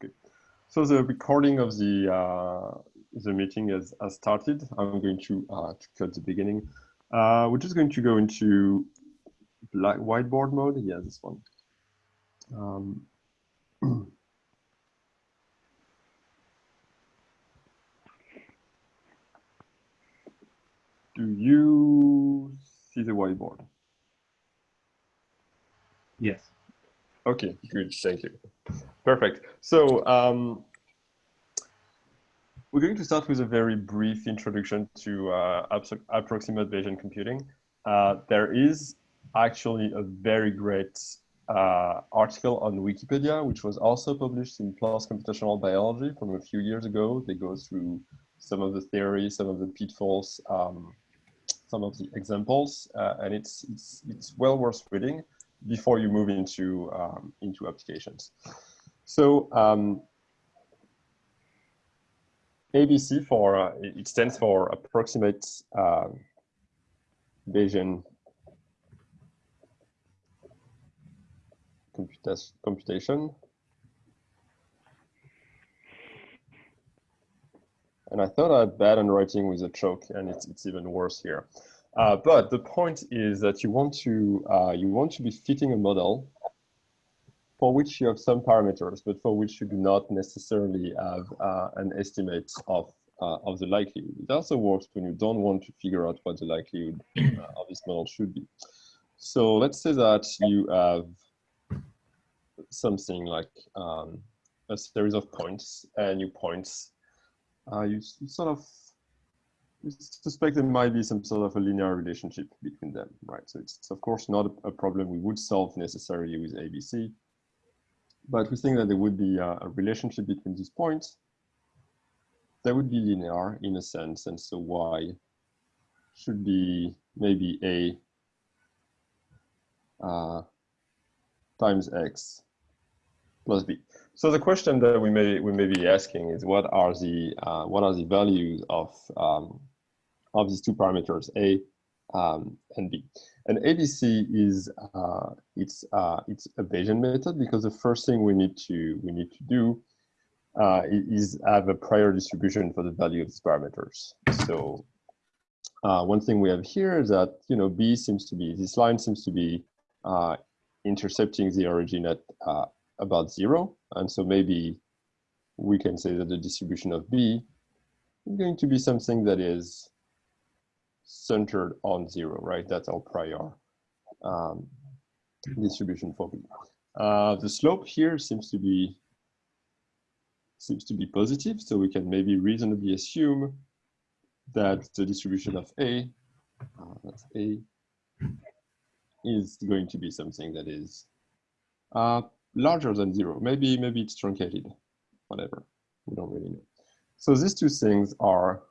good. So the recording of the uh, the meeting has, has started. I'm going to, uh, to cut the beginning. Uh, we're just going to go into black whiteboard mode. Yeah, this one. Um, do you see the whiteboard? Yes. Okay, good. Thank you. Perfect. So um, we're going to start with a very brief introduction to uh, approximate Bayesian computing. Uh, there is actually a very great uh, article on Wikipedia, which was also published in PLOS Computational Biology from a few years ago. They go through some of the theories, some of the pitfalls, um, some of the examples, uh, and it's, it's, it's well worth reading before you move into, um, into applications. So um, ABC for, uh, it stands for approximate uh, Bayesian computa computation. And I thought I had bad handwriting with a choke, and it's, it's even worse here. Uh, but the point is that you want to uh, you want to be fitting a model for which you have some parameters, but for which you do not necessarily have uh, an estimate of uh, of the likelihood. It also works when you don't want to figure out what the likelihood uh, of this model should be. So let's say that you have something like um, a series of points, and you points, uh, you sort of suspect there might be some sort of a linear relationship between them, right? So it's of course not a, problem we would solve necessarily with ABC, but we think that there would be a, a relationship between these points that would be linear in a sense, and so Y should be maybe A uh, times X plus B. So the question that we may we may be asking is what are the uh, what are the values of um, of these two parameters, A um, and B. And ABC is uh, it's uh, it's a Bayesian method because the first thing we need to we need to do uh, is have a prior distribution for the value of these parameters. So uh, one thing we have here is that you know B seems to be this line seems to be uh, intercepting the origin at uh, about zero, and so maybe we can say that the distribution of B is going to be something that is centered on zero, right? That's our prior um, distribution for B. Uh, the slope here seems to be seems to be positive, so we can maybe reasonably assume that the distribution of A, uh, that's A, is going to be something that is uh, larger than zero. Maybe maybe it's truncated, whatever. We don't really know. So these two things are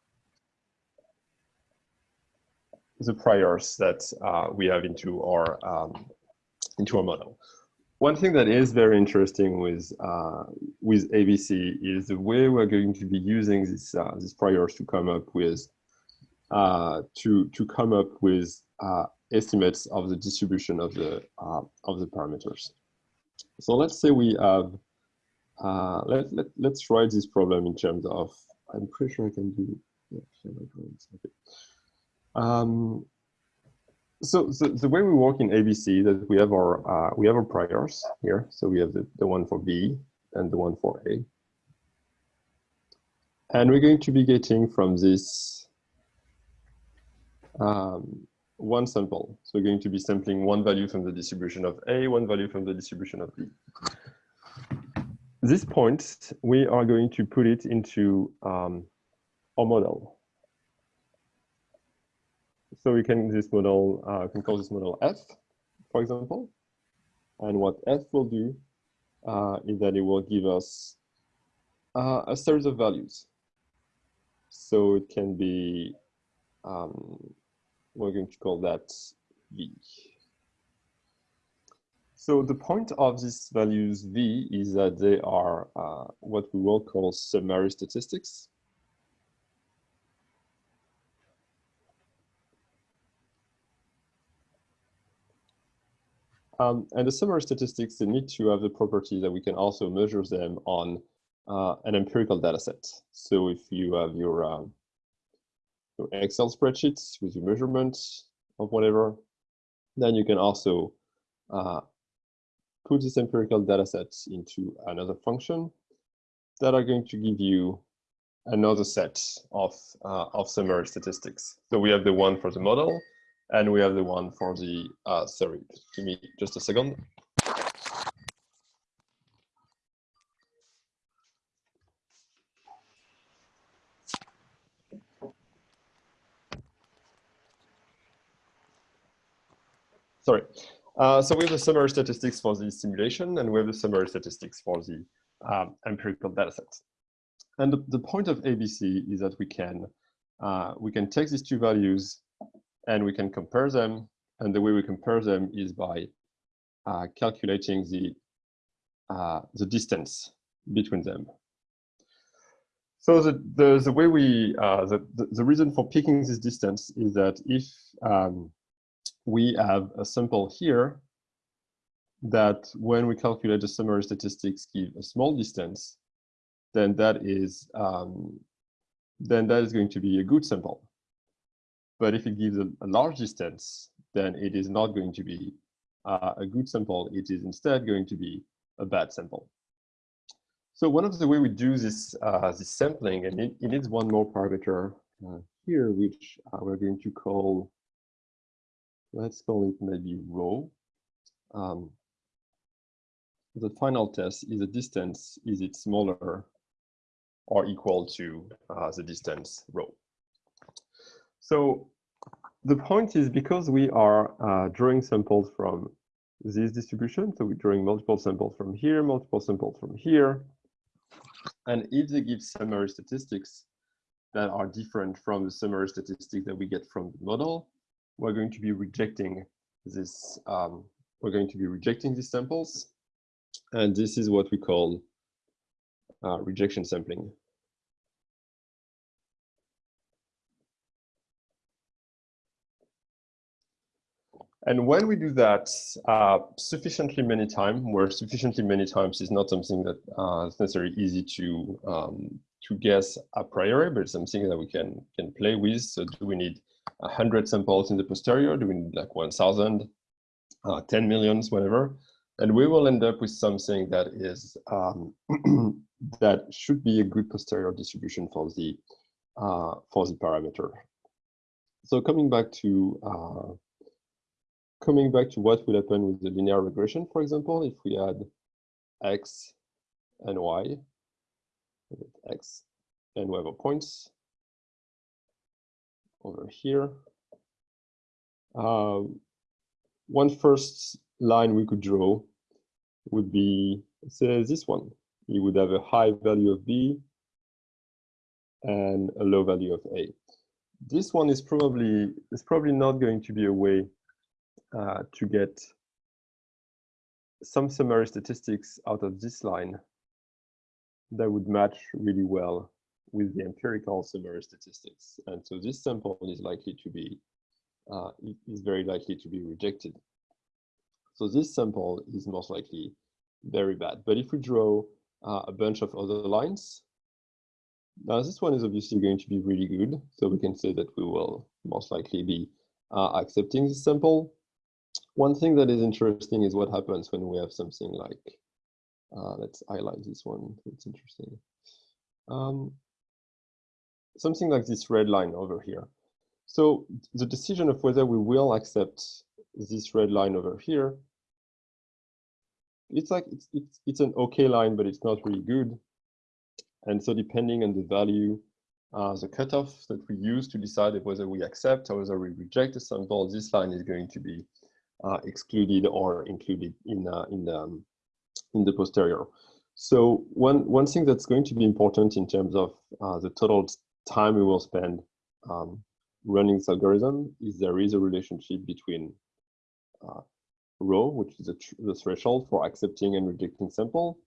the priors that uh, we have into our um, into our model. One thing that is very interesting with uh, with ABC is the way we're going to be using this uh, these priors to come up with uh, to to come up with uh, estimates of the distribution of the uh, of the parameters. So let's say we have let, let let's write this problem in terms of I'm pretty sure I can do yeah, okay. Um, so, so, the way we work in ABC that we have our uh, we have our priors here. So we have the, the one for B and the one for A. And we're going to be getting from this um, one sample. So we're going to be sampling one value from the distribution of A, one value from the distribution of B. This point, we are going to put it into um, our model so we can this model uh, can call this model f, for example. And what f will do uh, is that it will give us uh, a series of values. So it can be, um, we're going to call that v. So the point of these values v is that they are uh, what we will call summary statistics. Um, and the summary statistics, they need to have the property that we can also measure them on uh, an empirical data set. So if you have your, um, your Excel spreadsheets with your measurements of whatever, then you can also uh, put this empirical data set into another function that are going to give you another set of, uh, of summary statistics. So we have the one for the model, and we have the one for the, uh, sorry, give me just a second. Sorry. Uh, so we have the summary statistics for the simulation, and we have the summary statistics for the um, empirical data sets. And the, the, point of ABC is that we can uh, we can take these two values and we can compare them. And the way we compare them is by uh, calculating the uh, the distance between them. So the the, the way we uh, the, the, reason for picking this distance is that if um, we have a sample here that when we calculate the summary statistics give a small distance, then that is um, then that is going to be a good sample. But if it gives a, a large distance, then it is not going to be uh, a good sample. It is instead going to be a bad sample. So one of the way we do this uh, this sampling, and it, it needs one more parameter uh, here, which uh, we're going to call let's call it maybe rho. Um, the final test is the distance, is it smaller or equal to uh, the distance rho? So the point is because we are uh, drawing samples from this distribution, so we're drawing multiple samples from here, multiple samples from here, and if they give summary statistics that are different from the summary statistics that we get from the model, we're going to be rejecting this, um, we're going to be rejecting these samples. And this is what we call uh, rejection sampling. And when we do that uh, sufficiently many times, where sufficiently many times is not something that uh, is necessarily easy to um, to guess a priori, but something that we can can play with. So do we need 100 samples in the posterior, doing like 1,000, uh, 10 millions, whatever. And we will end up with something that is um, that should be a good posterior distribution for the uh, for the parameter. So coming back to uh, coming back to what would happen with the linear regression, for example, if we had x and y, x and we have a points, over here. Um, one first line we could draw would be, say, this one. You would have a high value of B and a low value of A. This one is probably is probably not going to be a way uh, to get some summary statistics out of this line that would match really well with the empirical summary statistics. And so this sample is likely to be, uh, is very likely to be rejected. So this sample is most likely very bad. But if we draw uh, a bunch of other lines, now this one is obviously going to be really good. So we can say that we will most likely be uh, accepting this sample. One thing that is interesting is what happens when we have something like, uh, let's highlight this one, it's interesting. Um, something like this red line over here. So the decision of whether we will accept this red line over here, it's like it's, it's, it's an okay line, but it's not really good. And so depending on the value, uh, the cutoff that we use to decide whether we accept or whether we reject a sample, this line is going to be excluded or included in uh, in the um, in the posterior. So one one thing that's going to be important in terms of uh, the total time we will spend um, running this algorithm is there is a relationship between uh, rho, which is the threshold for accepting and rejecting sample,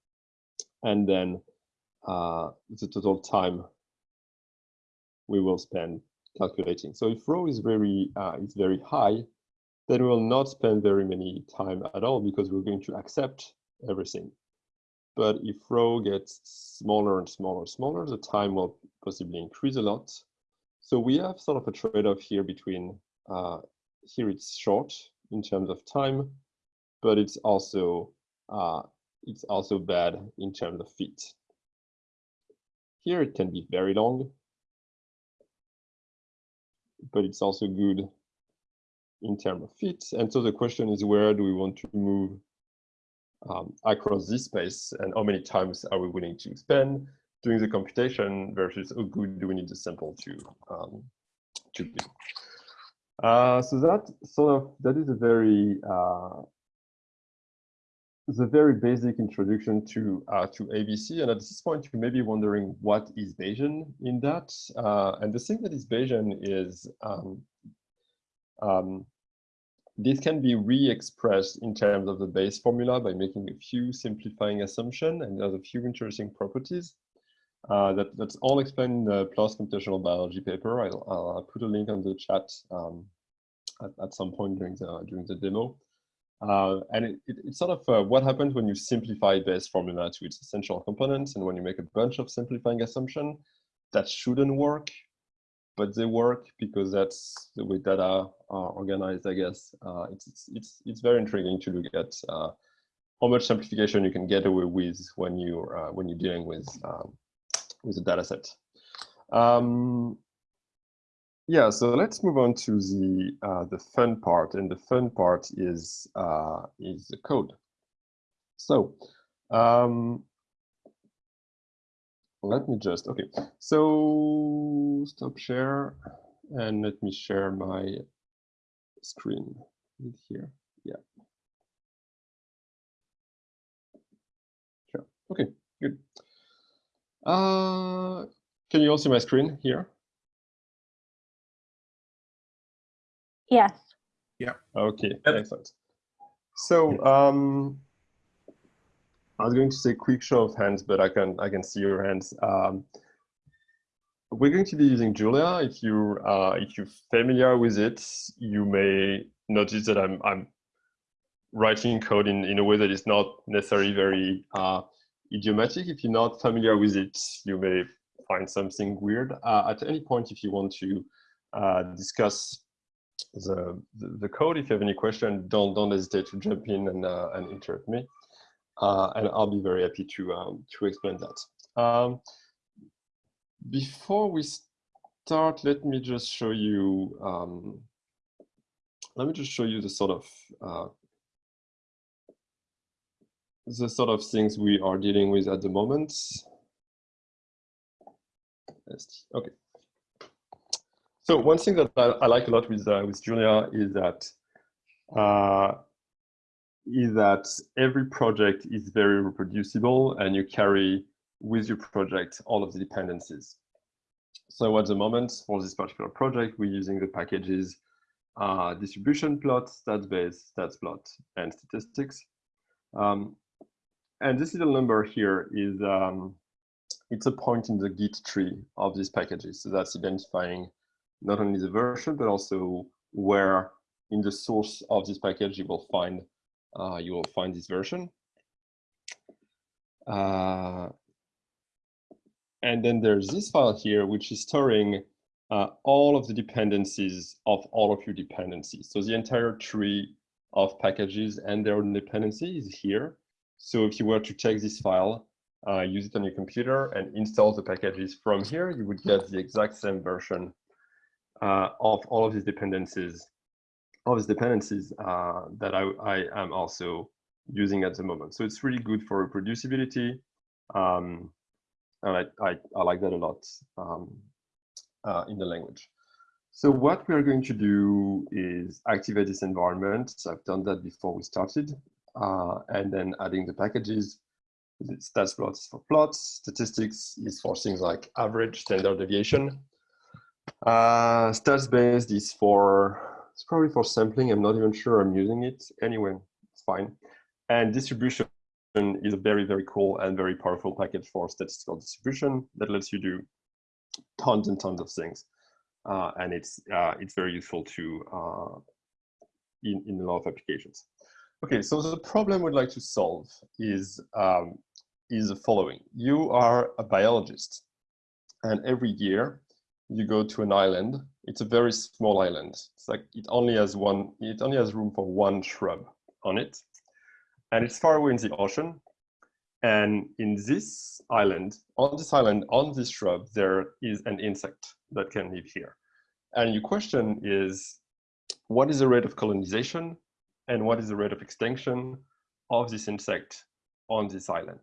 and then uh, the total time we will spend calculating. So if rho is very uh, is very high, then we will not spend very many time at all because we're going to accept everything. but if rho gets smaller and smaller and smaller, the time will possibly increase a lot. So we have sort of a trade-off here between, uh, here it's short in terms of time, but it's also, uh, it's also bad in terms of fit. Here it can be very long, but it's also good in terms of fit. And so the question is, where do we want to move um, across this space and how many times are we willing to spend doing the computation versus how good do we need the sample to, um, to be. Uh, so that sort of, that is a very, uh, the very basic introduction to uh, to ABC. And at this point, you may be wondering what is Bayesian in that. Uh, and the thing that is Bayesian is um, um, this can be re-expressed in terms of the Bayes formula by making a few simplifying assumptions, and there's a few interesting properties. Uh, that, that's all explained in the PLOS computational biology paper. I'll, I'll, put a link on the chat um, at, at, some point during the during the demo. Uh, and it, it, it's sort of uh, what happens when you simplify Bayes formula to its essential components, and when you make a bunch of simplifying assumptions that shouldn't work but they work because that's the way data are organized, I guess. Uh, it's, it's, it's, very intriguing to look at uh, how much simplification you can get away with when you're, uh, when you're dealing with, um, with a data set. Um, yeah, so let's move on to the, uh, the fun part, and the fun part is, uh, is the code. So um, let me just, okay. So stop share and let me share my screen here. Yeah. Sure. Okay, good. Uh, can you all see my screen here? Yes. Yeah. Okay, excellent. So um, I was going to say quick show of hands, but I can I can see your hands. Um, we're going to be using Julia. If you uh, if you're familiar with it, you may notice that I'm I'm writing code in in a way that is not necessarily very uh, idiomatic. If you're not familiar with it, you may find something weird. Uh, at any point, if you want to uh, discuss the, the, code, if you have any question, don't don't hesitate to jump in and uh, and interrupt me and I'll be very happy to um, to explain that. Um, before we start, let me just show you. Um, let me just show you the sort of uh, the sort of things we are dealing with at the moment. Okay. So one thing that I, I like a lot with uh, with Julia is that uh, is that every project is very reproducible and you carry with your project all of the dependencies. So at the moment, for this particular project, we're using the packages uh, distribution plot, stats base, stats plot, and statistics. Um, and this little number here is um, it's a point in the Git tree of these packages. So that's identifying not only the version, but also where in the source of this package you will find uh, you will find this version. Uh, and then there's this file here, which is storing uh, all of the dependencies of all of your dependencies. So the entire tree of packages and their dependencies is here. So if you were to take this file, uh, use it on your computer and install the packages from here, you would get the exact same version uh, of all of these dependencies of these dependencies uh, that I, I, am also using at the moment. So it's really good for reproducibility. Um, and I, I, I, like that a lot um, uh, in the language. So what we are going to do is activate this environment. So I've done that before we started. Uh, and then adding the packages. Stats plots for plots. Statistics is for things like average, standard deviation. Uh, stats based is for it's probably for sampling. I'm not even sure I'm using it. Anyway, it's fine. And distribution is a very, very cool and very powerful package for statistical distribution that lets you do tons and tons of things. Uh, and it's uh, it's very useful to uh, in, in a lot of applications. Okay, so the problem we'd like to solve is um, is the following. You are a biologist and every year you go to an island. It's a very small island. It's like it only has one, it only has room for one shrub on it. And it's far away in the ocean. And in this island, on this island, on this shrub, there is an insect that can live here. And your question is, what is the rate of colonization and what is the rate of extinction of this insect on this island?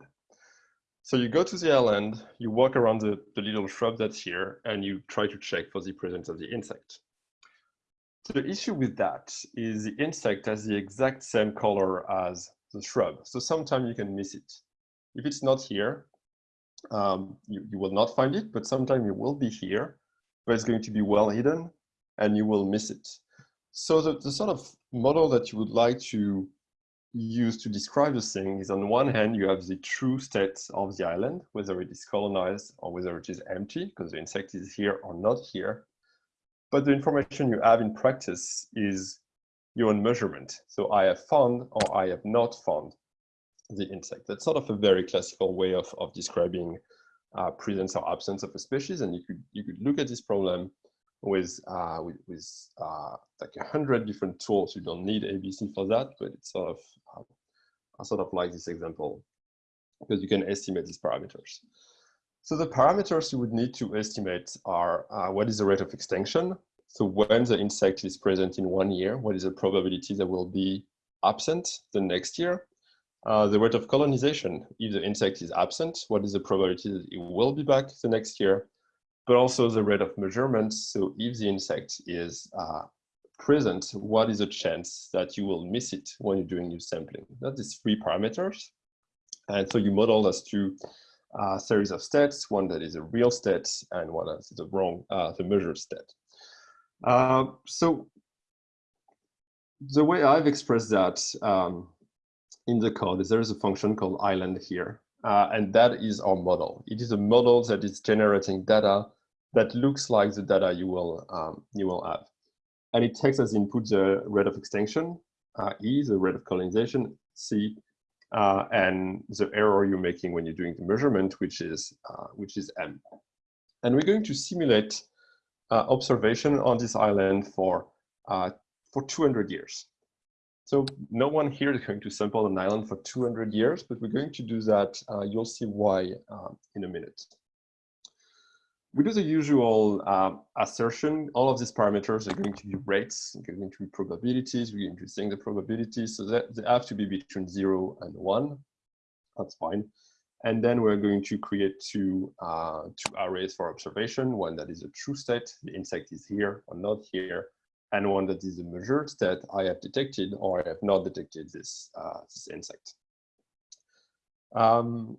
So you go to the island, you walk around the, the little shrub that's here, and you try to check for the presence of the insect. So the issue with that is the insect has the exact same color as the shrub. So sometimes you can miss it. If it's not here, um, you, you will not find it, but sometimes it will be here, but it's going to be well hidden and you will miss it. So the, the sort of model that you would like to use to describe the thing is on one hand, you have the true state of the island, whether it is colonized or whether it is empty, because the insect is here or not here. But the information you have in practice is your own measurement. So I have found or I have not found the insect. That's sort of a very classical way of, of describing uh, presence or absence of a species. And you could, you could look at this problem with, uh, with, with uh, like a hundred different tools. You don't need ABC for that, but it's sort of, uh, sort of like this example because you can estimate these parameters. So the parameters you would need to estimate are uh, what is the rate of extinction? So when the insect is present in one year, what is the probability that will be absent the next year? Uh, the rate of colonization, if the insect is absent, what is the probability that it will be back the next year? But also the rate of measurement. So if the insect is uh, present, what is the chance that you will miss it when you're doing your sampling? That is three parameters. And so you model as two uh, series of stats, one that is a real stat and one that is the wrong, uh, the measured state. Uh, so the way I've expressed that um, in the code is there is a function called island here, uh, and that is our model. It is a model that is generating data that looks like the data you will um, you will have, and it takes as input the rate of extinction, uh, E, the rate of colonization, C, uh, and the error you're making when you're doing the measurement, which is uh, which is M. And we're going to simulate uh, observation on this island for uh, for 200 years. So no one here is going to sample an island for 200 years, but we're going to do that. Uh, you'll see why uh, in a minute. We do the usual uh, assertion. All of these parameters are going to be rates, going to be probabilities. We're going to think the probabilities. So that they have to be between zero and one. That's fine. And then we're going to create two, uh, two arrays for observation, one that is a true state, the insect is here or not here, and one that is a measured state, I have detected or I have not detected this, uh, this insect. Um,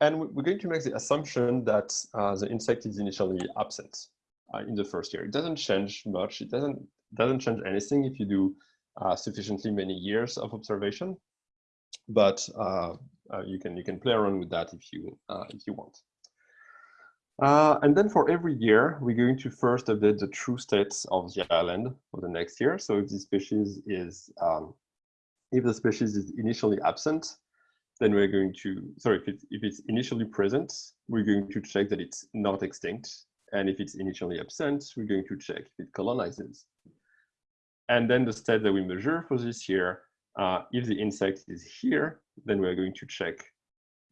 and we're going to make the assumption that uh, the insect is initially absent uh, in the first year. It doesn't change much. It doesn't, doesn't change anything if you do uh, sufficiently many years of observation. But uh, uh, you can you can play around with that if you uh, if you want. And then for every year, we're going to first update the true states of the island for the next year. So if the species is, um, if the species is initially absent, then we're going to, sorry, if, it, if it's initially present, we're going to check that it's not extinct. And if it's initially absent, we're going to check if it colonizes. And then the state that we measure for this year uh, if the insect is here, then we're going to check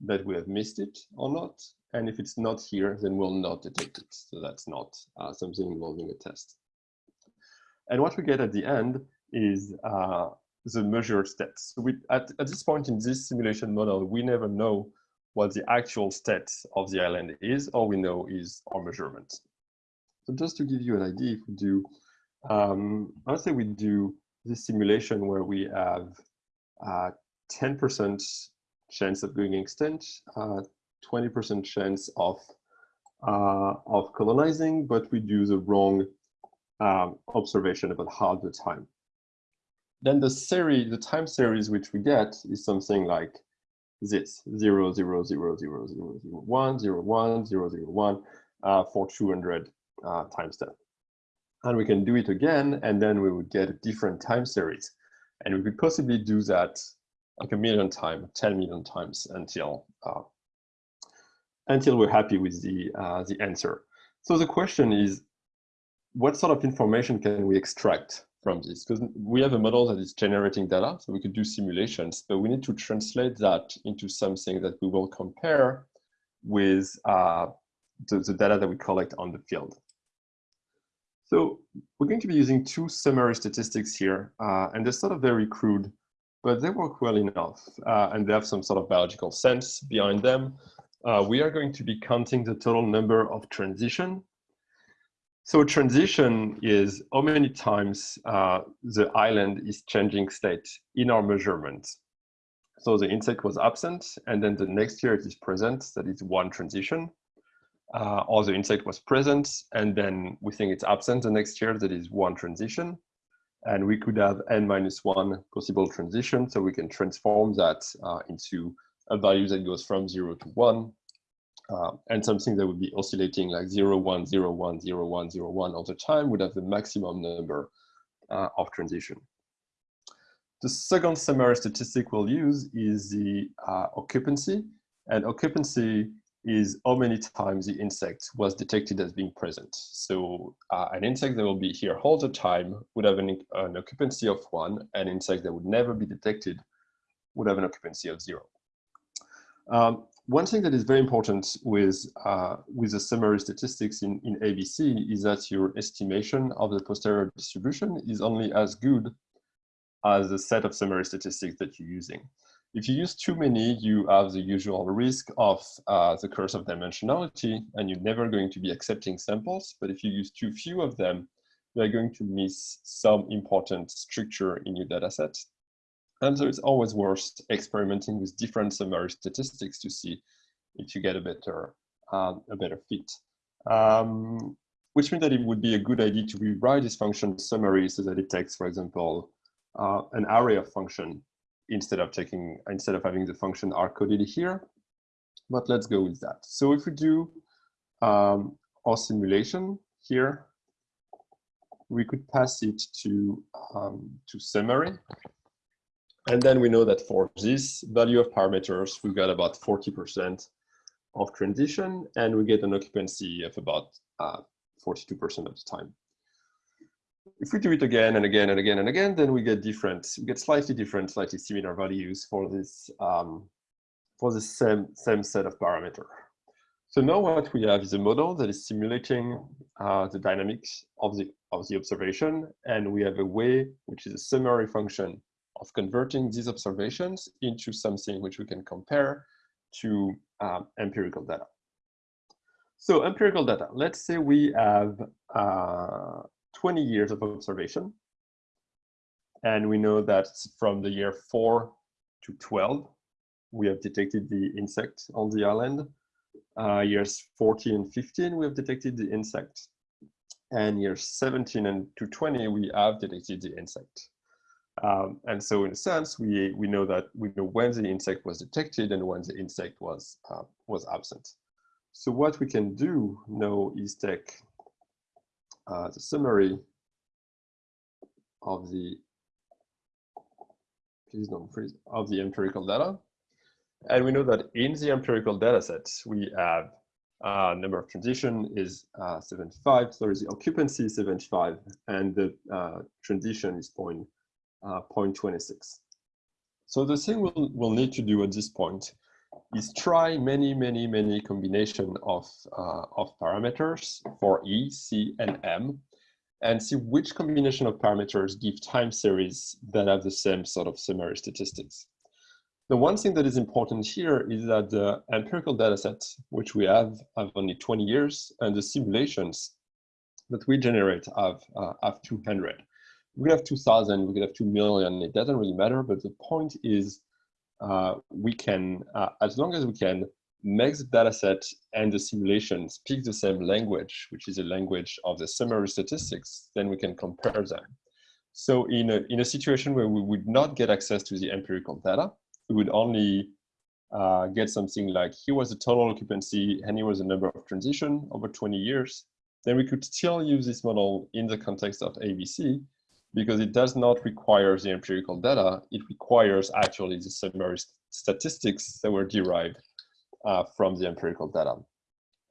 that we have missed it or not. And if it's not here, then we'll not detect it. So that's not uh, something involving a test. And what we get at the end is uh, the measured stats. So we, at, at this point in this simulation model, we never know what the actual state of the island is. All we know is our measurement. So just to give you an idea, if we do, um, let's say we do this simulation where we have 10% uh, chance of going extinct, 20% uh, chance of uh, of colonizing, but we do the wrong um, observation about half the time. Then the series, the time series which we get is something like this 0, 0, 0, 0, 0, 0, 1, 0, 1, 0, 0, 1 uh, for 200 uh, times 10 and we can do it again, and then we would get a different time series. And we could possibly do that like a million times, 10 million times until uh, until we're happy with the, uh, the answer. So the question is, what sort of information can we extract from this? Because we have a model that is generating data, so we could do simulations, but we need to translate that into something that we will compare with uh, the, the data that we collect on the field. So we're going to be using two summary statistics here, uh, and they're sort of very crude, but they work well enough, uh, and they have some sort of biological sense behind them. Uh, we are going to be counting the total number of transition. So transition is how many times uh, the island is changing state in our measurement. So the insect was absent, and then the next year it is present, that is one transition uh, or the insect was present and then we think it's absent the next year, that is one transition. And we could have n minus one possible transition, so we can transform that uh, into a value that goes from zero to one, uh, and something that would be oscillating like zero, one, zero, one, zero, one, zero, one all the time would have the maximum number uh, of transition. The second summary statistic we'll use is the uh, occupancy, and occupancy is how many times the insect was detected as being present. So uh, an insect that will be here all the time would have an, an, occupancy of one, and an insect that would never be detected would have an occupancy of zero. Um, one thing that is very important with, uh, with the summary statistics in, in ABC is that your estimation of the posterior distribution is only as good as the set of summary statistics that you're using. If you use too many, you have the usual risk of uh, the curse of dimensionality, and you're never going to be accepting samples. But if you use too few of them, you're going to miss some important structure in your data set. And so it's always worth experimenting with different summary statistics to see if you get a better, um, a better fit. Um, which means that it would be a good idea to rewrite this function summary so that it takes, for example, uh, an array of function instead of taking instead of having the function r coded here. But let's go with that. So if we do um, our simulation here, we could pass it to um, to summary. And then we know that for this value of parameters, we got about 40% of transition, and we get an occupancy of about 42% uh, of the time if we do it again and again and again and again, then we get different, we get slightly different, slightly similar values for this um, for the same same set of parameter. So now what we have is a model that is simulating uh, the dynamics of the of the observation, and we have a way, which is a summary function, of converting these observations into something which we can compare to um, empirical data. So empirical data, let's say we have uh, 20 years of observation. And we know that from the year 4 to 12, we have detected the insect on the island. Uh, years 14 and 15, we have detected the insect. And years 17 and to 20, we have detected the insect. Um, and so in a sense, we, we know that we know when the insect was detected and when the insect was, uh, was absent. So what we can do now is take uh, the summary of the please don't freeze of the empirical data. And we know that in the empirical data set, we have uh, number of transition is uh, 75, so the occupancy is 75, and the uh, transition is point, uh, 0.26. So the thing we'll, we'll need to do at this point is try many, many, many combination of, uh, of parameters for E, C, and M, and see which combination of parameters give time series that have the same sort of summary statistics. The one thing that is important here is that the empirical data set, which we have, have only 20 years, and the simulations that we generate have, uh, have 200. We could have 2,000, we could have 2 million, it doesn't really matter, but the point is uh, we can, uh, as long as we can make the data set and the simulation speak the same language, which is a language of the summary statistics, then we can compare them. So in a, in a situation where we would not get access to the empirical data, we would only uh, get something like here was the total occupancy and here was the number of transition over 20 years, then we could still use this model in the context of ABC because it does not require the empirical data. It requires actually the summary statistics that were derived uh, from the empirical data.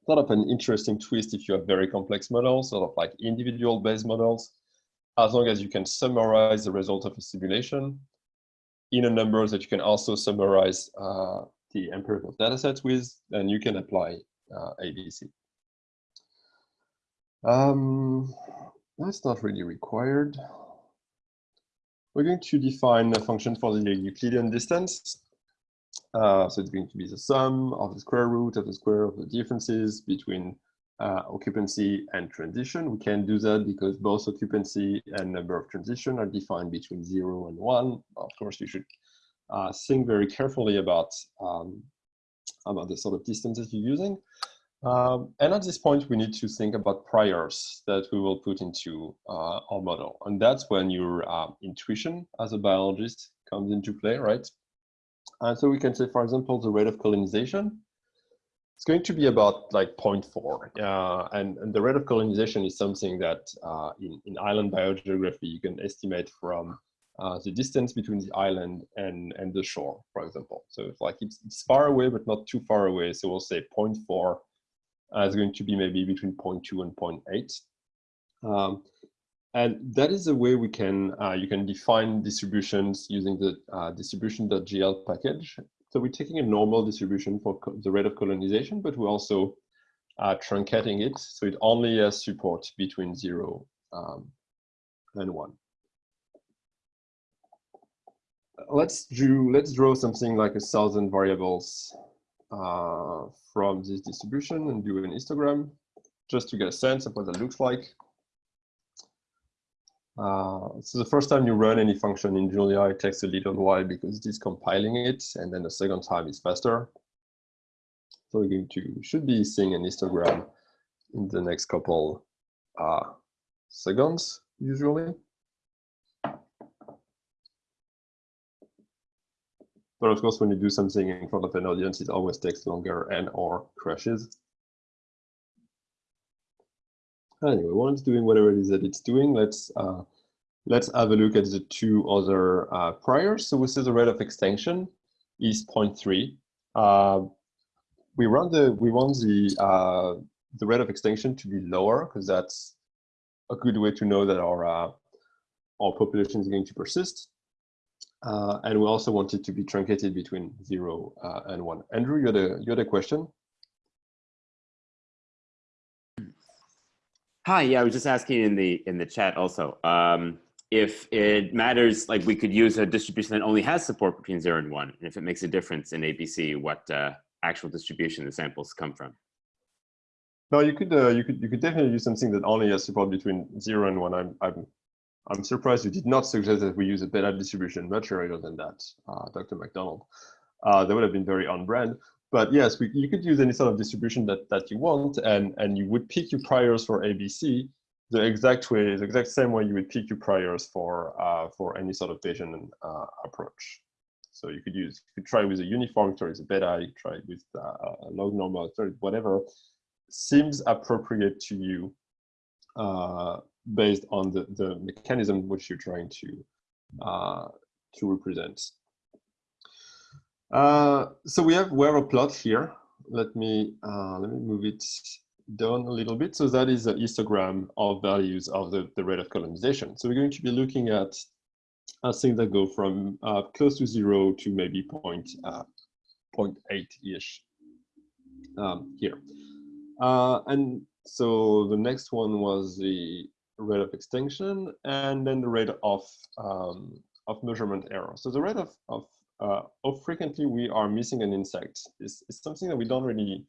Sort of an interesting twist if you have very complex models, sort of like individual based models, as long as you can summarize the result of a simulation in a number that you can also summarize uh, the empirical data sets with, then you can apply uh, ABC. Um, that's not really required. We're going to define a function for the Euclidean distance. Uh, so it's going to be the sum of the square root of the square of the differences between uh, occupancy and transition. We can do that because both occupancy and number of transition are defined between zero and one. Of course, you should uh, think very carefully about, um, about the sort of distances you're using. Um, and at this point, we need to think about priors that we will put into uh, our model. And that's when your uh, intuition as a biologist comes into play, right? And so we can say, for example, the rate of colonization it's going to be about like 0.4. Uh, and, and the rate of colonization is something that uh, in, in island biogeography, you can estimate from uh, the distance between the island and, and the shore, for example. So it's like it's, it's far away, but not too far away. So we'll say 0.4 uh, is going to be maybe between 0.2 and 0.8. Um, and that is the way we can, uh, you can define distributions using the uh, distribution.jl package. So we're taking a normal distribution for the rate of colonization, but we're also uh, truncating it. So it only has support between zero um, and one. Let's do, let's draw something like a thousand variables from this distribution and do an histogram just to get a sense of what that looks like. Uh, so the first time you run any function in Julia, it takes a little while because it is compiling it, and then the second time is faster. So we're going to should be seeing an histogram in the next couple uh, seconds, usually. But of course, when you do something in front of an audience, it always takes longer and or crashes. Anyway, once doing whatever it is that it's doing, let's uh, let's have a look at the two other uh, priors. So we see the rate of extinction is 0.3. Uh, we run the we want the uh, the rate of extinction to be lower because that's a good way to know that our uh, our population is going to persist. Uh, and we also want it to be truncated between zero uh, and one. Andrew, you had a you had a question. Hi, yeah, I was just asking in the in the chat also um, if it matters, like we could use a distribution that only has support between zero and one, and if it makes a difference in ABC, what uh, actual distribution the samples come from. No, you could uh, you could you could definitely use something that only has support between zero and one. I'm I'm I'm surprised you did not suggest that we use a beta distribution much earlier than that, uh, Dr. McDonald. Uh, that would have been very on brand. But yes, we, you could use any sort of distribution that, that you want, and, and you would pick your priors for ABC the exact way, the exact same way you would pick your priors for uh, for any sort of Bayesian uh, approach. So you could use, you could try with a uniform story, with a beta, you try with uh, a log normal whatever seems appropriate to you uh, based on the, the mechanism which you're trying to uh, to represent. Uh, so we have where a plot here. Let me uh, let me move it down a little bit. So that is a histogram of values of the, the rate of colonization. So we're going to be looking at uh, things that go from uh, close to zero to maybe point, uh, 0.8-ish um, here. And so the next one was the rate of extinction and then the rate of, um, of measurement error. So the rate of, of uh, how frequently we are missing an insect is, is something that we don't really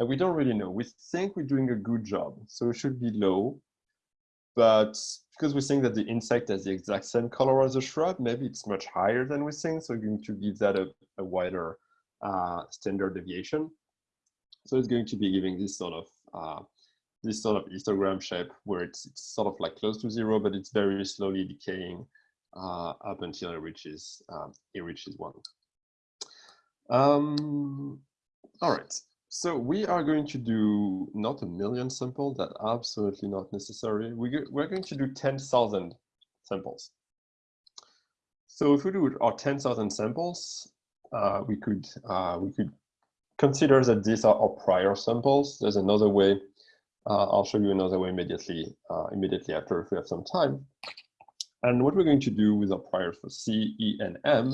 uh, we don't really know. We think we're doing a good job, so it should be low. But because we think that the insect has the exact same color as the shrub, maybe it's much higher than we think. So we're going to give that a, a wider uh, standard deviation. So it's going to be giving this sort of uh, this sort of histogram shape where it's, it's sort of like close to zero, but it's very slowly decaying uh, up until it reaches um, it reaches one. Um, all right, so we are going to do not a million samples, that absolutely not necessary. We we're going to do 10,000 samples. So if we do our 10,000 samples, uh, we could uh, we could consider that these are our prior samples. There's another way. Uh, I'll show you another way immediately, uh, immediately after if we have some time. And what we're going to do with our priors for C, E, and M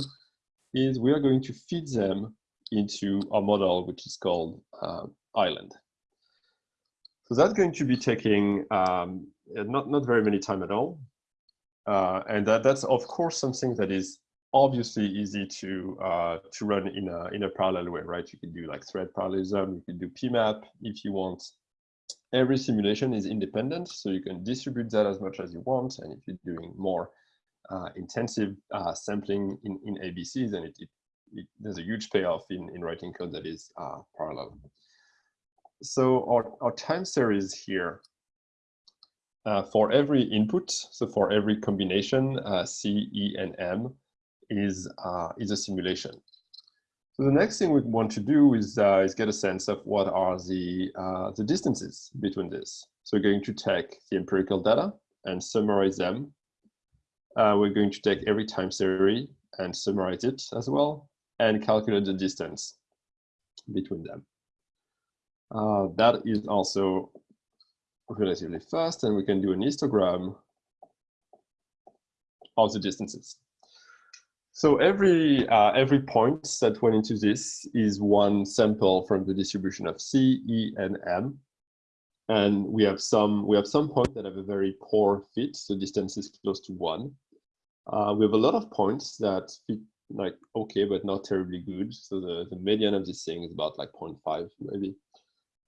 is we are going to feed them into our model, which is called uh, Island. So that's going to be taking um, not, not very many time at all. Uh, and that, that's of course something that is obviously easy to uh, to run in a in a parallel way, right? You can do like thread parallelism, you can do PMAP if you want. Every simulation is independent, so you can distribute that as much as you want. And if you're doing more uh, intensive uh, sampling in, in ABC, then it, it, it, there's a huge payoff in, in writing code that is uh, parallel. So our, our time series here uh, for every input, so for every combination, uh, C, E, and M, is, uh, is a simulation. So the next thing we want to do is, uh, is get a sense of what are the, uh, the distances between this. So we're going to take the empirical data and summarize them. Uh, we're going to take every time series and summarize it as well and calculate the distance between them. Uh, that is also relatively fast and we can do an histogram of the distances. So every uh, every point that went into this is one sample from the distribution of C, E, and M. And we have some we have some points that have a very poor fit, so distance is close to one. Uh, we have a lot of points that fit like okay, but not terribly good. So the, the median of this thing is about like 0.5 maybe.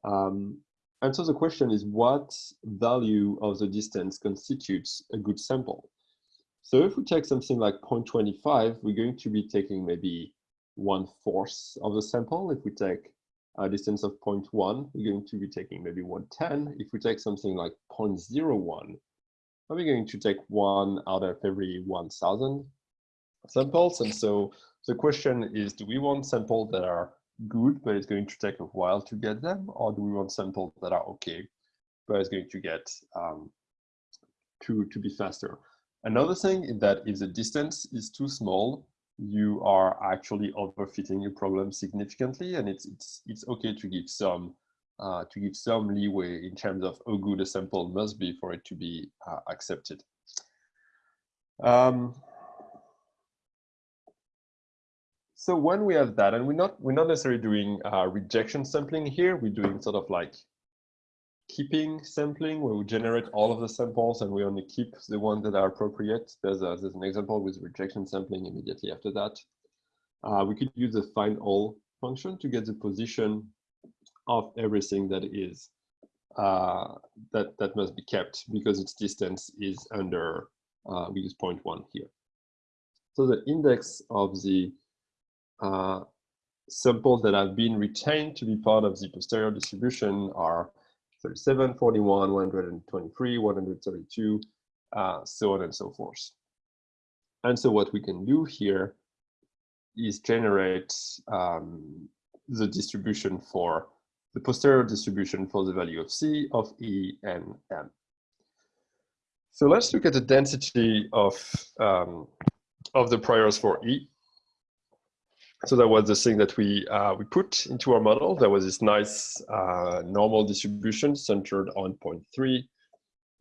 Um, and so the question is what value of the distance constitutes a good sample? So if we take something like 0.25, we're going to be taking maybe one fourth of the sample. If we take a distance of 0.1, we're going to be taking maybe 110. If we take something like 0.01, we're going to take one out of every 1,000 samples. And so the question is, do we want samples that are good, but it's going to take a while to get them? Or do we want samples that are okay, but it's going to get um, to, to be faster? Another thing is that if the distance is too small, you are actually overfitting your problem significantly, and it's it's it's okay to give some uh, to give some leeway in terms of how good a sample must be for it to be uh, accepted. Um, so when we have that, and we're not we're not necessarily doing uh, rejection sampling here, we're doing sort of like keeping sampling where we generate all of the samples and we only keep the ones that are appropriate. There's, a, there's an example with rejection sampling immediately after that. Uh, we could use the findall function to get the position of everything that is uh, that that must be kept because its distance is under uh, we use 0.1 here. So the index of the uh, samples that have been retained to be part of the posterior distribution are 37, 41, 123, 132, uh, so on and so forth. And so what we can do here is generate um, the distribution for the posterior distribution for the value of C, of E, and M. So let's look at the density of, um, of the priors for E. So that was the thing that we uh, we put into our model. There was this nice uh, normal distribution centered on 0.3,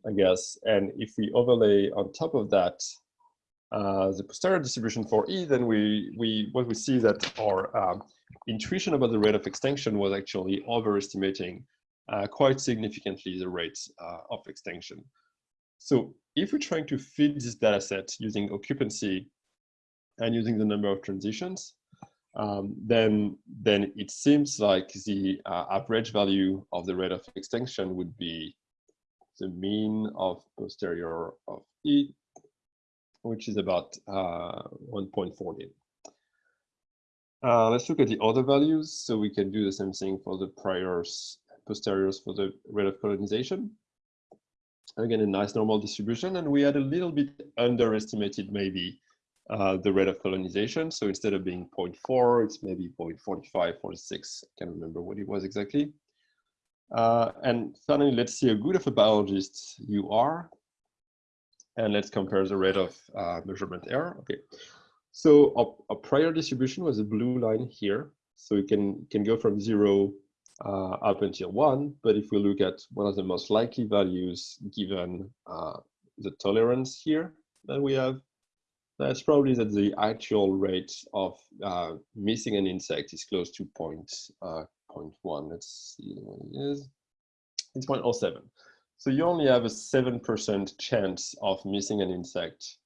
I guess. And if we overlay on top of that uh, the posterior distribution for E, then we we what we see that our um, intuition about the rate of extinction was actually overestimating uh, quite significantly the rate uh, of extinction. So if we're trying to fit this data set using occupancy and using the number of transitions, um, then then it seems like the uh, average value of the rate of extinction would be the mean of posterior of E, which is about uh, 1.40. Uh, let's look at the other values. So we can do the same thing for the priors, posteriors for the rate of colonization. Again, a nice normal distribution. And we had a little bit underestimated maybe uh, the rate of colonization. So instead of being 0.4, it's maybe 0.45, 46. I can't remember what it was exactly. Uh, and finally, let's see how good of a biologist you are. And let's compare the rate of uh, measurement error. Okay. So a, prior distribution was a blue line here. So it can, can go from zero uh, up until one, but if we look at one of the most likely values given uh, the tolerance here that we have, that's probably that the actual rate of uh, missing an insect is close to point, uh, point 0.1. Let's see what it is. It's 0.07. So you only have a 7% chance of missing an insect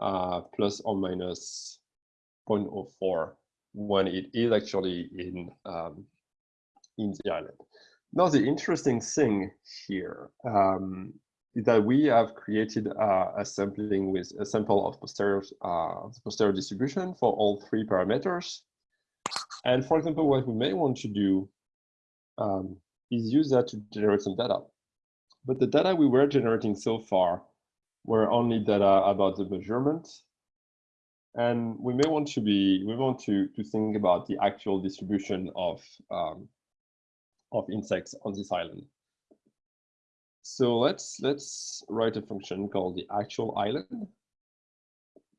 uh, plus or minus 0.04 when it is actually in, um, in the island. Now, the interesting thing here um, that we have created uh, a sampling with a sample of posterior, uh, posterior distribution for all three parameters. And for example, what we may want to do um, is use that to generate some data. But the data we were generating so far were only data about the measurement. And we may want to be, we want to, to think about the actual distribution of, um, of insects on this island. So let's, let's write a function called the actual island.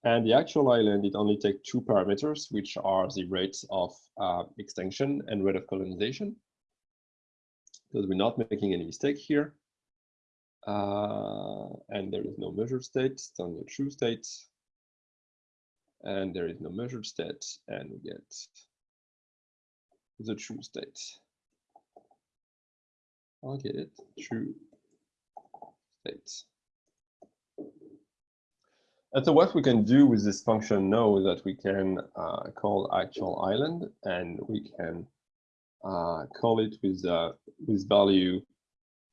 And the actual island, it only takes two parameters, which are the rates of uh, extinction and rate of colonization. Because we're not making any mistake here. Uh, and there is no measured state, it's only a true state. And there is no measured state, and we get the true state. I'll get it, true state. And so what we can do with this function now is that we can uh, call actual island and we can uh, call it with, uh, with value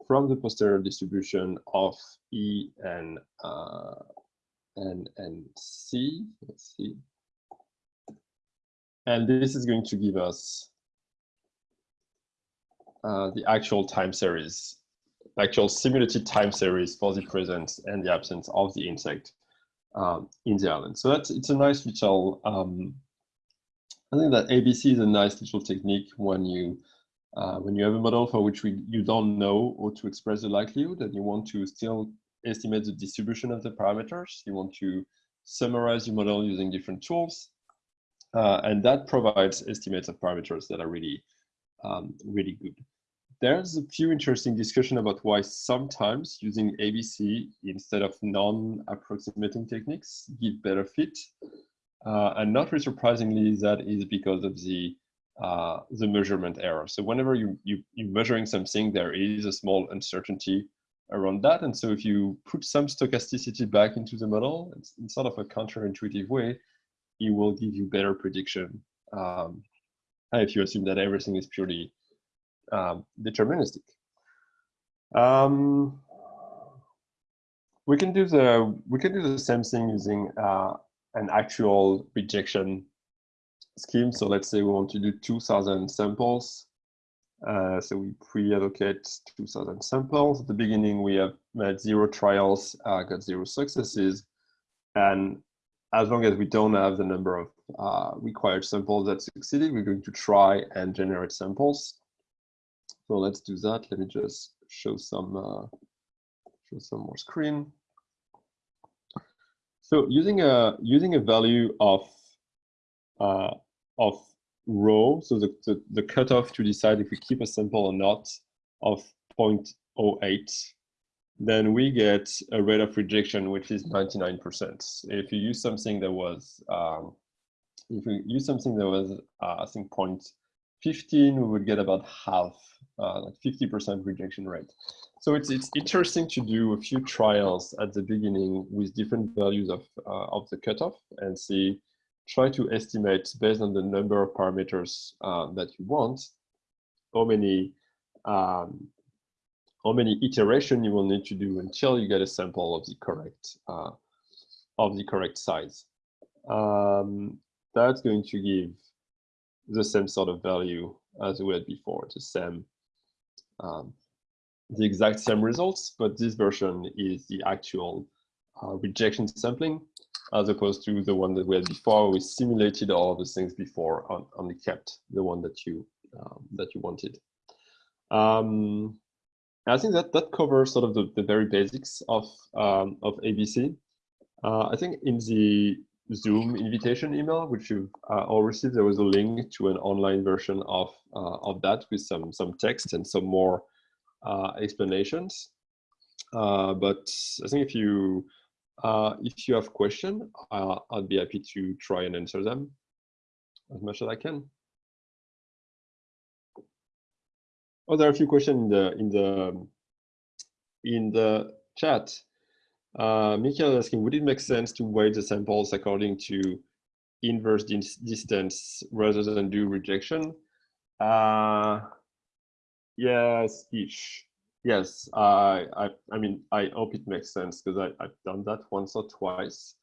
from the posterior distribution of E and uh, and and C. Let's see. And this is going to give us uh, the actual time series, actual simulated time series for the presence and the absence of the insect um, in the island. So that's it's a nice little. Um, I think that ABC is a nice little technique when you uh, when you have a model for which we, you don't know how to express the likelihood and you want to still estimate the distribution of the parameters, you want to summarize your model using different tools, uh, and that provides estimates of parameters that are really, um, really good. There's a few interesting discussion about why sometimes using ABC instead of non-approximating techniques give better fit. Uh, and not really surprisingly, that is because of the uh, the measurement error. So whenever you, you, you're measuring something, there is a small uncertainty around that. And so if you put some stochasticity back into the model, it's in sort of a counterintuitive way, it will give you better prediction um, if you assume that everything is purely um, deterministic. Um, we can do the we can do the same thing using uh, an actual rejection scheme. So let's say we want to do 2000 samples. Uh, so we pre-allocate 2000 samples. At the beginning, we have made zero trials, uh, got zero successes. And as long as we don't have the number of uh, required samples that succeeded, we're going to try and generate samples. So let's do that. Let me just show some uh, show some more screen. So using a using a value of uh, of rho, so the, the, the cutoff to decide if we keep a sample or not of 0.08, then we get a rate of rejection, which is 99%. If you use something that was, um, if we use something that was, uh, I think 0.15, we would get about half, uh, like 50% rejection rate. So it's, it's interesting to do a few trials at the beginning with different values of, uh, of the cutoff and see try to estimate based on the number of parameters uh, that you want, how many um, how many iteration you will need to do until you get a sample of the correct uh, of the correct size. Um, that's going to give the same sort of value as we had before, the same, um, the exact same results, but this version is the actual uh, rejection sampling as opposed to the one that we had before. We simulated all those things before and only kept the one that you um, that you wanted. Um, I think that that covers sort of the, the very basics of um, of ABC. Uh, I think in the Zoom invitation email, which you've uh, all received, there was a link to an online version of uh, of that with some some text and some more uh, explanations. Uh, but I think if you uh, if you have questions, uh, I'd be happy to try and answer them as much as I can. Oh, there are a few questions in the in the in the chat. Uh, Michael asking, would it make sense to weight the samples according to inverse dis distance rather than do rejection? Uh, yes, each. Yes, I, I, I mean, I hope it makes sense because I've done that once or twice.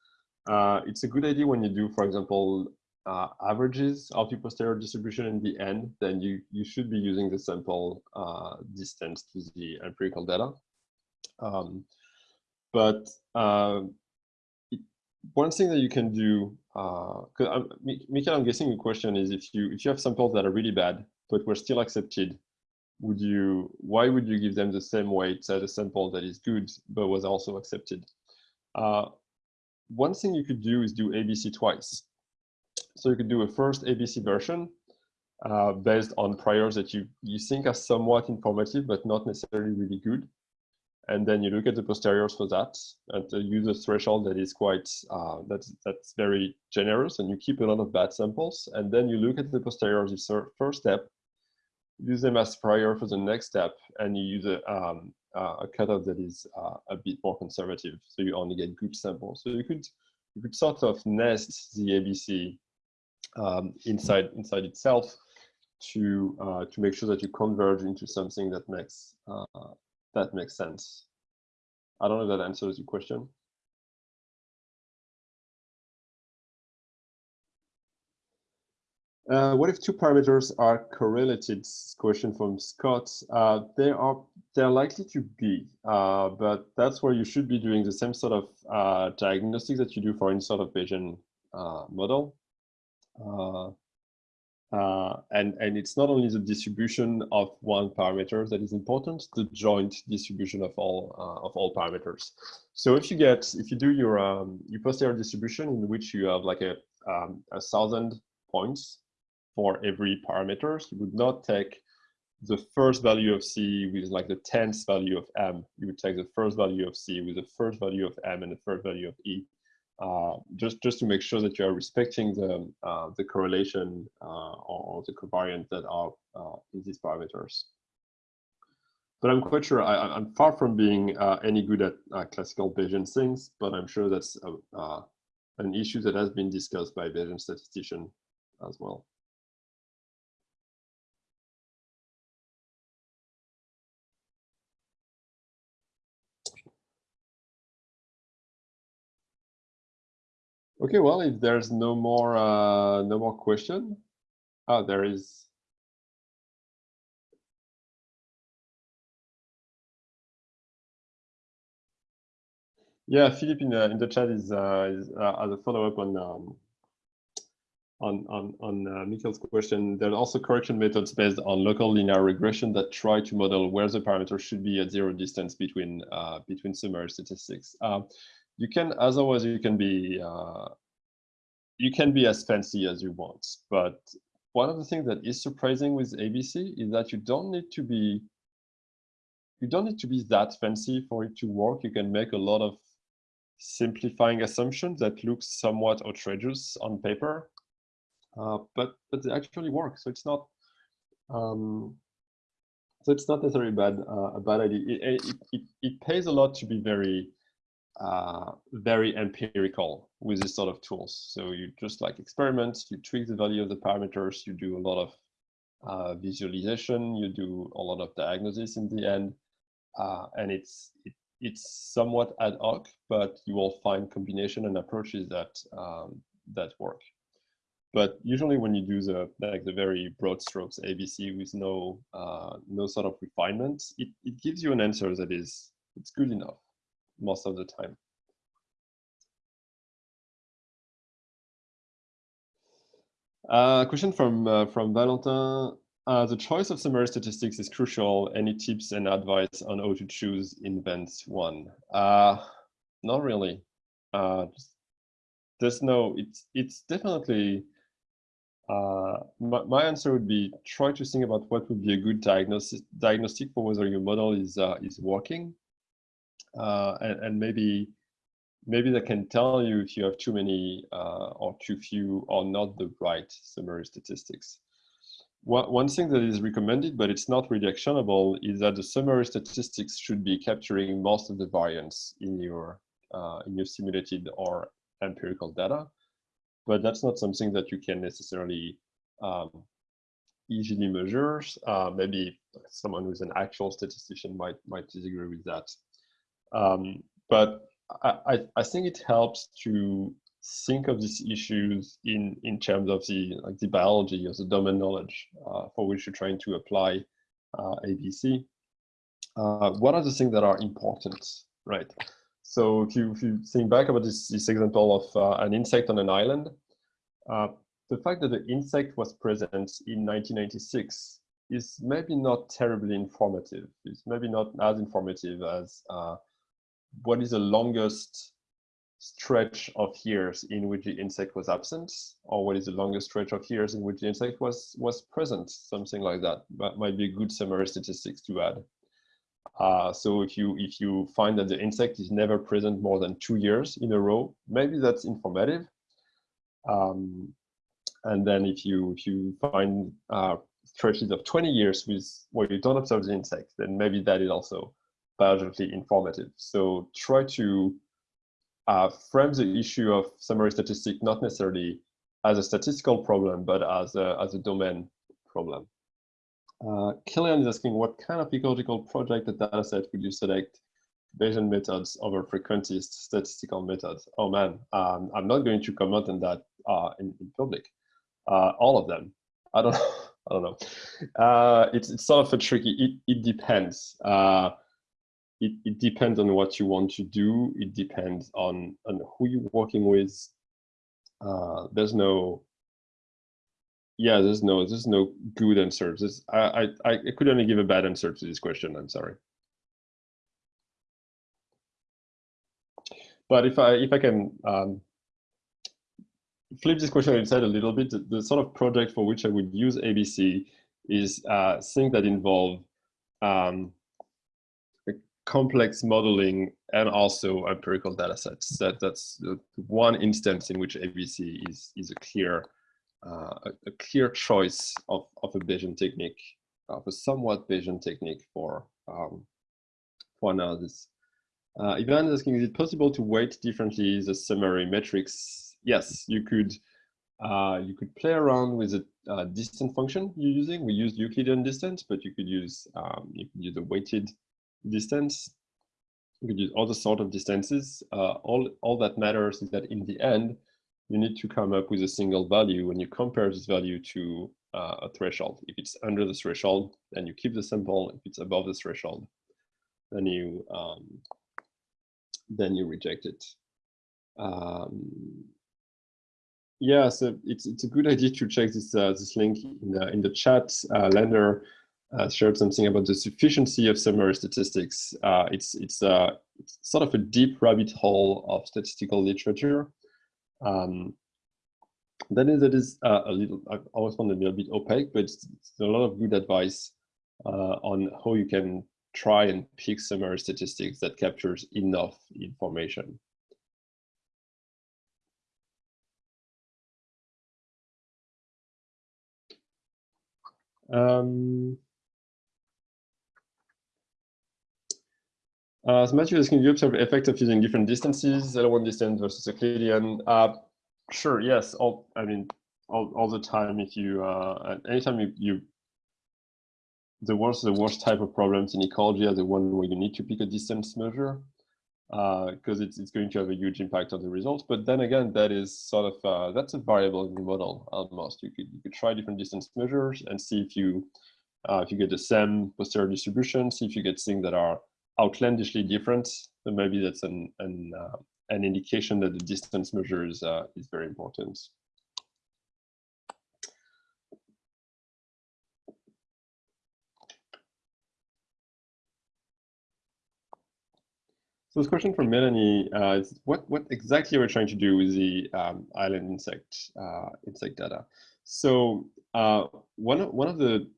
Uh, it's a good idea when you do, for example, uh, averages of the posterior distribution in the end, then you, you should be using the sample uh, distance to the empirical data. Um, but uh, it, one thing that you can do, because uh, I'm guessing the question is if you if you have samples that are really bad but were still accepted, would you why would you give them the same weight as a sample that is good but was also accepted? Uh, one thing you could do is do ABC twice. So you could do a first ABC version uh, based on priors that you, you think are somewhat informative, but not necessarily really good. And then you look at the posteriors for that and use a threshold that is quite, uh, that's, that's very generous and you keep a lot of bad samples. And then you look at the posteriors, the first step, use them as prior for the next step and you use a, um, uh, a cutoff that is uh, a bit more conservative. So you only get good samples. So you could, you could sort of nest the ABC um, inside inside itself to uh, to make sure that you converge into something that makes uh, that makes sense. I don't know if that answers your question. Uh, what if two parameters are correlated? Question from Scott. Uh, they are they're likely to be, uh, but that's where you should be doing the same sort of uh, diagnostics that you do for any sort of Bayesian uh, model. Uh, and, and it's not only the distribution of one parameter that is important, the joint distribution of all uh, of all parameters. So if you get, if you do your um, your posterior distribution in which you have like a um, a thousand points for every parameter, you would not take the first value of C with like the tenth value of M. You would take the first value of C with the first value of M and the first value of E uh, just just to make sure that you are respecting the uh, the correlation uh, or, the covariant that are uh, in these parameters. But I'm quite sure I, am far from being uh, any good at uh, classical Bayesian things, but I'm sure that's a, an issue that has been discussed by Bayesian statistician as well. Okay, well, if there's no more uh, no more question, oh, there is. Yeah, Philip in the in the chat is uh, is uh, as a follow up on um, on on on uh, question. There are also correction methods based on local linear regression that try to model where the parameters should be at zero distance between uh, between summary statistics. Uh, you can as always you can be uh, you can be as fancy as you want but one of the things that is surprising with abc is that you don't need to be you don't need to be that fancy for it to work. You can make a lot of simplifying assumptions that look somewhat outrageous on paper uh, but but they actually work. So it's not um, so it's not necessarily bad uh, a bad idea. It, it, it, it pays a lot to be very uh, very empirical with this sort of tools. So you just like experiments, you tweak the value of the parameters, you do a lot of uh, visualization, you do a lot of diagnosis in the end, uh, and it's it, it's somewhat ad hoc, but you will find combination and approaches that um, that work. But usually when you do the like the very broad strokes ABC with no uh, no sort of refinement, it, it gives you an answer that is it's good enough most of the time. Uh, question from uh, from Valentin. Uh, the choice of summary statistics is crucial. Any tips and advice on how to choose invent one? Uh, not really. Uh, there's no, it's, it's definitely, uh, my, my answer would be try to think about what would be a good diagnosis, diagnostic for whether your model is, uh, is working. Uh, and, and maybe maybe that can tell you if you have too many uh, or too few or not the right summary statistics. One, one thing that is recommended, but it's not really actionable, is that the summary statistics should be capturing most of the variance in your, uh, in your simulated or empirical data. But that's not something that you can necessarily um, easily measure. Uh, maybe someone who's an actual statistician might, might disagree with that. Um, but I, I think it helps to think of these issues in in terms of the like the biology of the domain knowledge uh, for which you're trying to apply uh, ABC. Uh, what are the things that are important, right? So if you if you think back about this this example of uh, an insect on an island, uh, the fact that the insect was present in 1996 is maybe not terribly informative. It's maybe not as informative as uh, what is the longest stretch of years in which the insect was absent? Or what is the longest stretch of years in which the insect was was present? Something like that. That might be a good summary statistics to add. Uh, so if you if you find that the insect is never present more than two years in a row maybe that's informative. Um, and then if you if you find uh, stretches of 20 years with where you don't observe the insect then maybe that is also biologically informative. So try to uh, frame the issue of summary statistic not necessarily as a statistical problem, but as a, as a domain problem. Uh, Killian is asking what kind of ecological project or dataset would you select Bayesian methods over frequentist statistical methods? Oh man, um, I'm not going to comment on that uh, in, in, public. Uh, all of them. I don't, I don't know. Uh, it's, it's sort of a tricky, it, it depends. It, it depends on what you want to do. It depends on, on who you're working with. Uh, there's no, yeah, there's no, there's no good answer. There's, I, I, I could only give a bad answer to this question. I'm sorry. But if I, if I can um, flip this question inside a little bit, the, the, sort of project for which I would use ABC is uh, things that involve um, complex modeling and also empirical data sets. That, that's one instance in which ABC is, is a clear uh, a, a, clear choice of, of a Bayesian technique, of a somewhat Bayesian technique for, um, for analysis. Uh, Ivan is asking, is it possible to weight differently the summary metrics? Yes, you could uh, you could play around with the uh, distance function you're using. We use Euclidean distance, but you could use um, you could use a weighted distance. You could use other sort of distances. Uh, all, all that matters is that in the end, you need to come up with a single value when you compare this value to uh, a threshold. If it's under the threshold, then you keep the sample. If it's above the threshold, then you um, then you reject it. Um, yeah, so it's it's a good idea to check this uh, this link in the in the chat. Uh, Lander uh, shared something about the sufficiency of summary statistics. Uh, it's, it's, uh, it's, sort of a deep rabbit hole of statistical literature. Um, that is, that is uh, a little, I always found it a little bit opaque, but it's, it's a lot of good advice uh, on how you can try and pick summary statistics that captures enough information. Um, Uh, so can you observe effect of using different distances, L1 distance versus Euclidean? Uh, sure, yes. All I mean, all, all the time. If you uh, anytime you, you the worst the worst type of problems in ecology are the one where you need to pick a distance measure because uh, it's it's going to have a huge impact on the results. But then again, that is sort of uh, that's a variable in the model almost. You could you could try different distance measures and see if you uh, if you get the same posterior distribution, see if you get things that are outlandishly different, then maybe that's an an, uh, an indication that the distance measure is uh, is very important. So this question from Melanie uh, is what, what exactly are we trying to do with the um, island insect uh, insect data? So uh, one, one of the,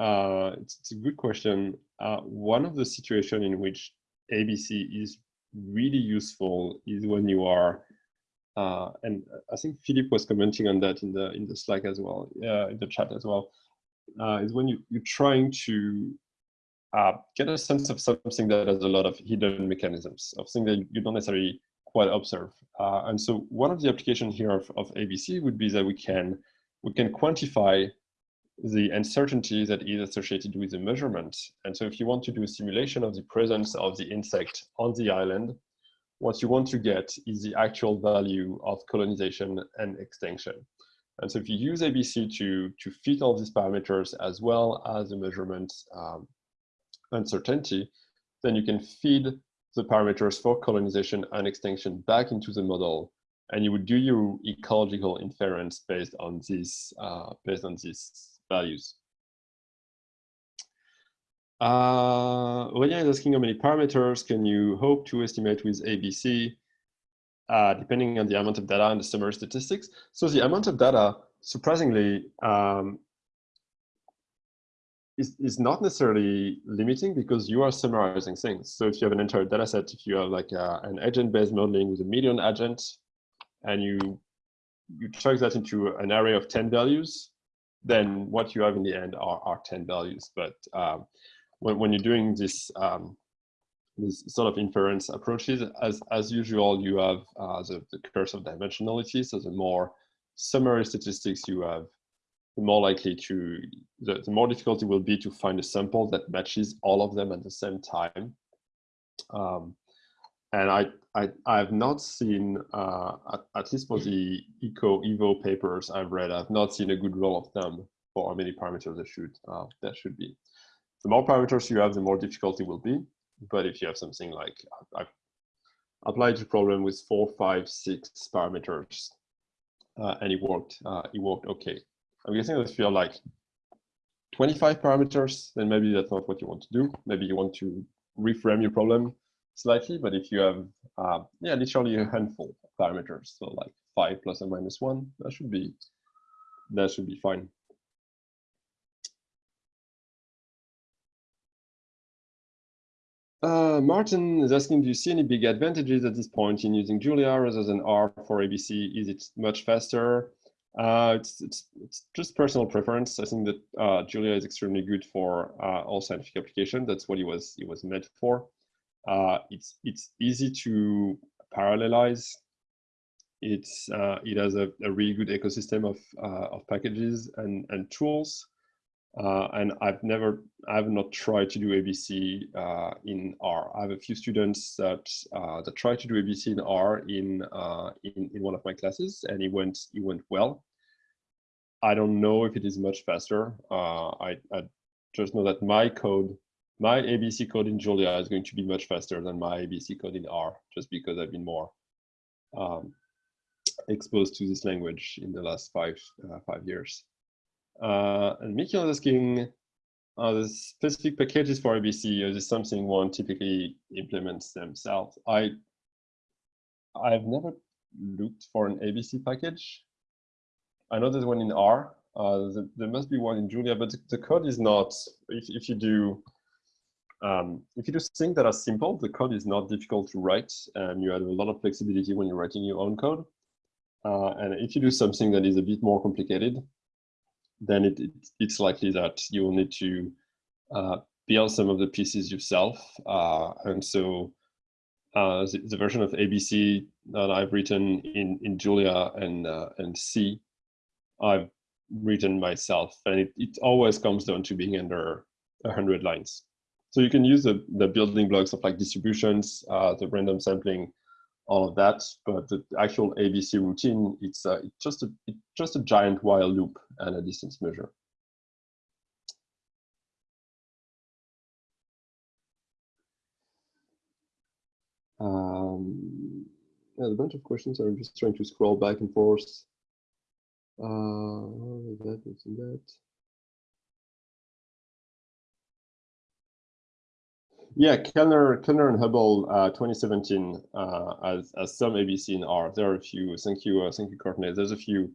uh, it's, it's, a good question. Uh, one of the situations in which ABC is really useful is when you are, uh, and I think Philip was commenting on that in the in the Slack as well, in the chat as well, is when you, you're trying to uh, get a sense of something that has a lot of hidden mechanisms, of things that you don't necessarily quite observe. Uh, and so one of the applications here of, of ABC would be that we can, we can quantify the uncertainty that is associated with the measurement. And so if you want to do a simulation of the presence of the insect on the island, what you want to get is the actual value of colonization and extinction. And so if you use ABC to, to fit all these parameters as well as the measurement um, uncertainty, then you can feed the parameters for colonization and extinction back into the model, and you would do your ecological inference based on these uh, based on these values. Uh, Aurélien is asking how many parameters can you hope to estimate with ABC, uh, depending on the amount of data and the summary statistics. So the amount of data, surprisingly, um, is, is not necessarily limiting because you are summarizing things. So if you have an entire data set, if you have like a, an agent-based modeling with a million agents, and you you chuck that into an array of 10 values, then what you have in the end are, 10 values. But um, when, when you're doing this, um, this sort of inference approaches, as, as usual, you have uh, the, the curse of dimensionality. So the more summary statistics you have, the more likely to, the, the more difficult it will be to find a sample that matches all of them at the same time. Um, and I, I, I have not seen, uh, at, at, least for the Eco Evo papers I've read, I've not seen a good rule of thumb for how many parameters there should, uh, there should be. The more parameters you have, the more difficult it will be. But if you have something like, I've applied the problem with four, five, six parameters, uh, and it worked, uh, it worked okay. I'm guessing that if you have like 25 parameters, then maybe that's not what you want to do. Maybe you want to reframe your problem slightly, but if you have, uh, yeah, literally a handful of parameters, so like five plus or minus one, that should be, that should be fine. Uh, Martin is asking, do you see any big advantages at this point in using Julia rather than R for ABC? Is it much faster? Uh, it's, it's, it's just personal preference. I think that uh, Julia is extremely good for uh, all scientific application. That's what it was it was meant for. Uh, it's it's easy to parallelize. It's uh, it has a, a really good ecosystem of uh, of packages and and tools. Uh, and I've never, I've not tried to do ABC in R. I have a few students that that tried to do ABC in R in, in in one of my classes, and it went it went well. I don't know if it is much faster. I, I just know that my code, my ABC code in Julia is going to be much faster than my ABC code in R, just because I've been more um, exposed to this language in the last five uh, five years. Uh, and Mikhail is asking, uh, the specific packages for ABC, is this something one typically implements themselves? I, I've never looked for an ABC package. I know there's one in R. Uh, the, there must be one in Julia, but the, the code is not, if, if you do, um, if you do things that are simple, the code is not difficult to write, and you have a lot of flexibility when you're writing your own code. Uh, and if you do something that is a bit more complicated, then it, it, it's likely that you will need to uh, build some of the pieces yourself. Uh, and so uh, the, the, version of ABC that I've written in, in Julia and, uh, and C, I've written myself. And it, it always comes down to being under 100 lines. So you can use the, the building blocks of like distributions, uh, the random sampling, all of that. But the actual ABC routine, it's, uh, it's just a it's just a giant while loop and a distance measure. Um, yeah, a bunch of questions. I'm just trying to scroll back and forth. Uh, that, that. Yeah, Kellner, Kellner and Hubble, uh, 2017, uh, as, as some ABC in R. There are a few. Thank you, uh, thank you, Courtney. There's a few.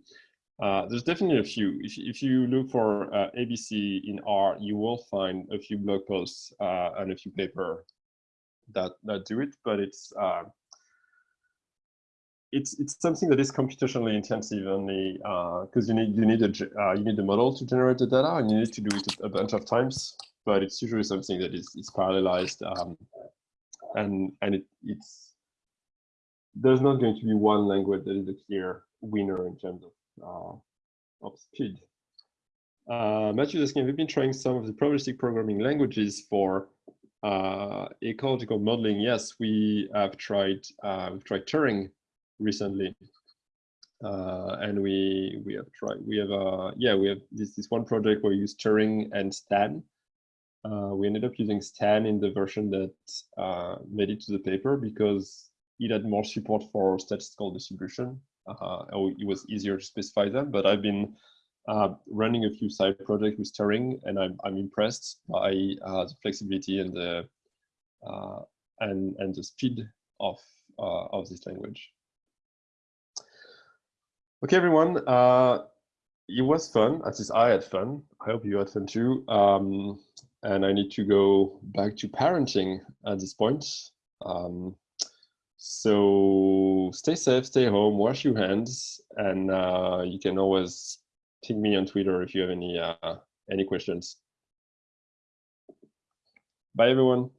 Uh, there's definitely a few. If, if you look for uh, ABC in R, you will find a few blog posts uh, and a few paper that that do it. But it's it's it's something that is computationally intensive only because you need you need a you need a model to generate the data and you need to do it a bunch of times but it's usually something that is, is parallelized um, and and it, it's there's not going to be one language that is a clear winner in terms of uh, of speed. Uh, Matthew is asking, we've been trying some of the probabilistic programming languages for uh, ecological modeling. Yes, we have tried uh, we've tried Turing recently, uh, and we we have tried we have uh yeah we have this this one project where we use Turing and Stan uh, we ended up using Stan in the version that uh, made it to the paper because it had more support for statistical distribution. Uh, it was easier to specify them, but I've been uh, running a few side projects with Turing, and I'm, I'm impressed by uh, the flexibility and the uh, and and the speed of of this language. Okay, everyone. it was fun. At least I had fun. I hope you had fun too. Um, and I need to go back to parenting at this point. Um, so stay safe, stay home, wash your hands, and uh, you can always ping me on Twitter if you have any uh, any questions. Bye, everyone.